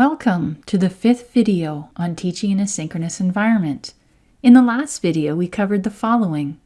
Welcome to the fifth video on teaching in a synchronous environment. In the last video, we covered the following.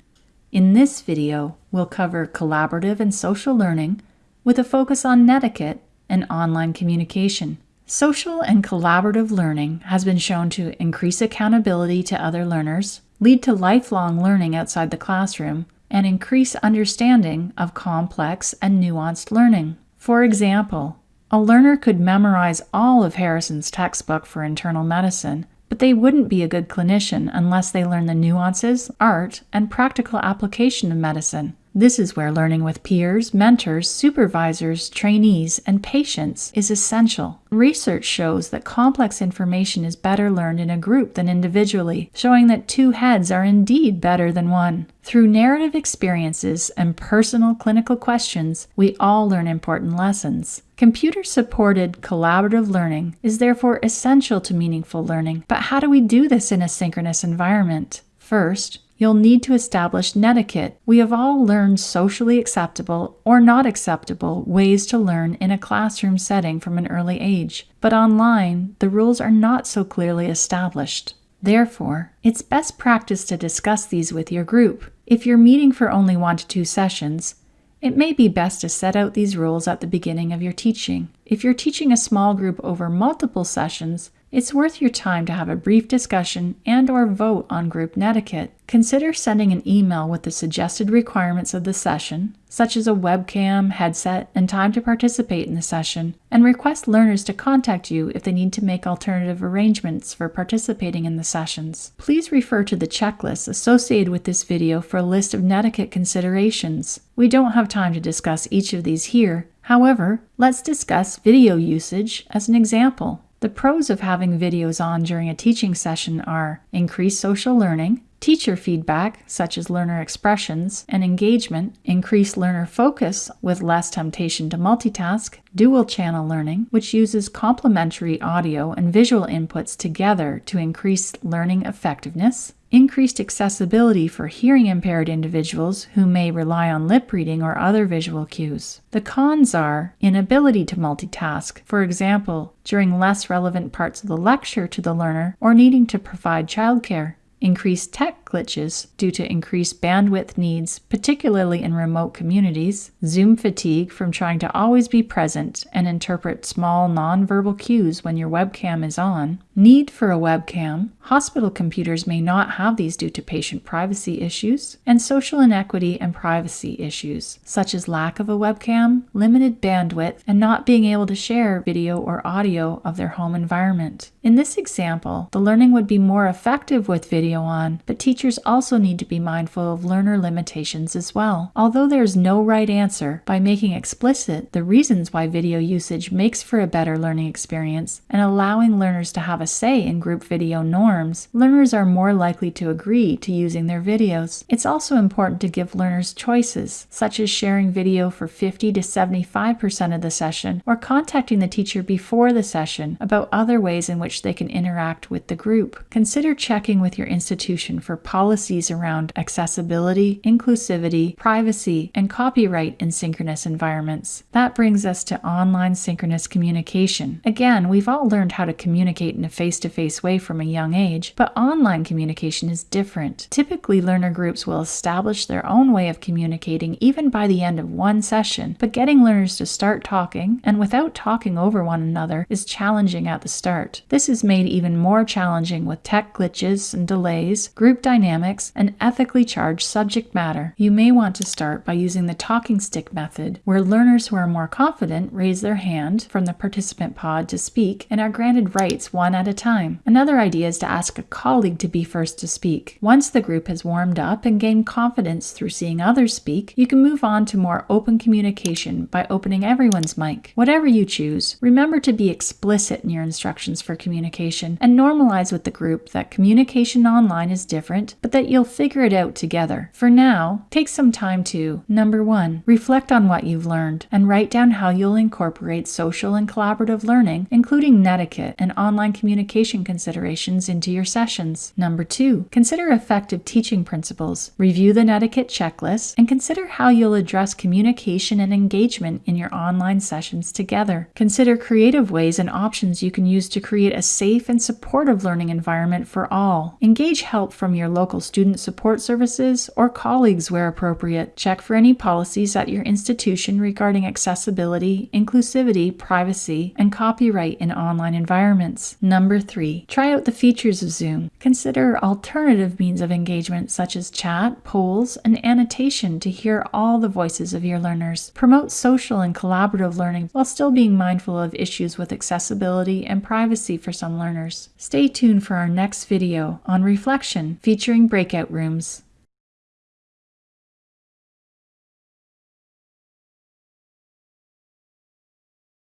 In this video, we'll cover collaborative and social learning with a focus on netiquette and online communication. Social and collaborative learning has been shown to increase accountability to other learners, lead to lifelong learning outside the classroom, and increase understanding of complex and nuanced learning. For example, a learner could memorize all of Harrison's textbook for internal medicine, but they wouldn't be a good clinician unless they learn the nuances, art, and practical application of medicine. This is where learning with peers, mentors, supervisors, trainees, and patients is essential. Research shows that complex information is better learned in a group than individually, showing that two heads are indeed better than one. Through narrative experiences and personal clinical questions, we all learn important lessons. Computer supported collaborative learning is therefore essential to meaningful learning. But how do we do this in a synchronous environment? First, You'll need to establish netiquette. We have all learned socially acceptable or not acceptable ways to learn in a classroom setting from an early age, but online, the rules are not so clearly established. Therefore, it's best practice to discuss these with your group. If you're meeting for only one to two sessions, it may be best to set out these rules at the beginning of your teaching. If you're teaching a small group over multiple sessions, it's worth your time to have a brief discussion and or vote on group netiquette. Consider sending an email with the suggested requirements of the session, such as a webcam, headset, and time to participate in the session, and request learners to contact you if they need to make alternative arrangements for participating in the sessions. Please refer to the checklist associated with this video for a list of netiquette considerations. We don't have time to discuss each of these here, However, let's discuss video usage as an example. The pros of having videos on during a teaching session are increased social learning, teacher feedback, such as learner expressions, and engagement, increased learner focus with less temptation to multitask, dual channel learning, which uses complementary audio and visual inputs together to increase learning effectiveness, increased accessibility for hearing impaired individuals who may rely on lip reading or other visual cues. The cons are inability to multitask, for example, during less relevant parts of the lecture to the learner or needing to provide childcare increased tech glitches due to increased bandwidth needs, particularly in remote communities, Zoom fatigue from trying to always be present and interpret small nonverbal cues when your webcam is on, need for a webcam, hospital computers may not have these due to patient privacy issues, and social inequity and privacy issues, such as lack of a webcam, limited bandwidth, and not being able to share video or audio of their home environment. In this example, the learning would be more effective with video on, but teachers also need to be mindful of learner limitations as well. Although there is no right answer, by making explicit the reasons why video usage makes for a better learning experience and allowing learners to have a say in group video norms, learners are more likely to agree to using their videos. It's also important to give learners choices, such as sharing video for 50 to 75% of the session or contacting the teacher before the session about other ways in which they can interact with the group. Consider checking with your institution for policies around accessibility, inclusivity, privacy, and copyright in synchronous environments. That brings us to online synchronous communication. Again, we've all learned how to communicate in a face to face way from a young age, but online communication is different. Typically, learner groups will establish their own way of communicating even by the end of one session, but getting learners to start talking and without talking over one another is challenging at the start. This is made even more challenging with tech glitches and delays delays, group dynamics, and ethically charged subject matter. You may want to start by using the talking stick method, where learners who are more confident raise their hand from the participant pod to speak and are granted rights one at a time. Another idea is to ask a colleague to be first to speak. Once the group has warmed up and gained confidence through seeing others speak, you can move on to more open communication by opening everyone's mic. Whatever you choose, remember to be explicit in your instructions for communication and normalize with the group that communication online is different but that you'll figure it out together. For now, take some time to number one, reflect on what you've learned and write down how you'll incorporate social and collaborative learning, including netiquette and online communication considerations, into your sessions. Number two, consider effective teaching principles, review the netiquette checklist, and consider how you'll address communication and engagement in your online sessions together. Consider creative ways and options you can use to create a safe and supportive learning environment for all. Engage help from your local student support services or colleagues where appropriate. Check for any policies at your institution regarding accessibility, inclusivity, privacy, and copyright in online environments. Number three, try out the features of Zoom. Consider alternative means of engagement such as chat, polls, and annotation to hear all the voices of your learners. Promote social and collaborative learning while still being mindful of issues with accessibility and privacy for some learners. Stay tuned for our next video on reflection featuring breakout rooms.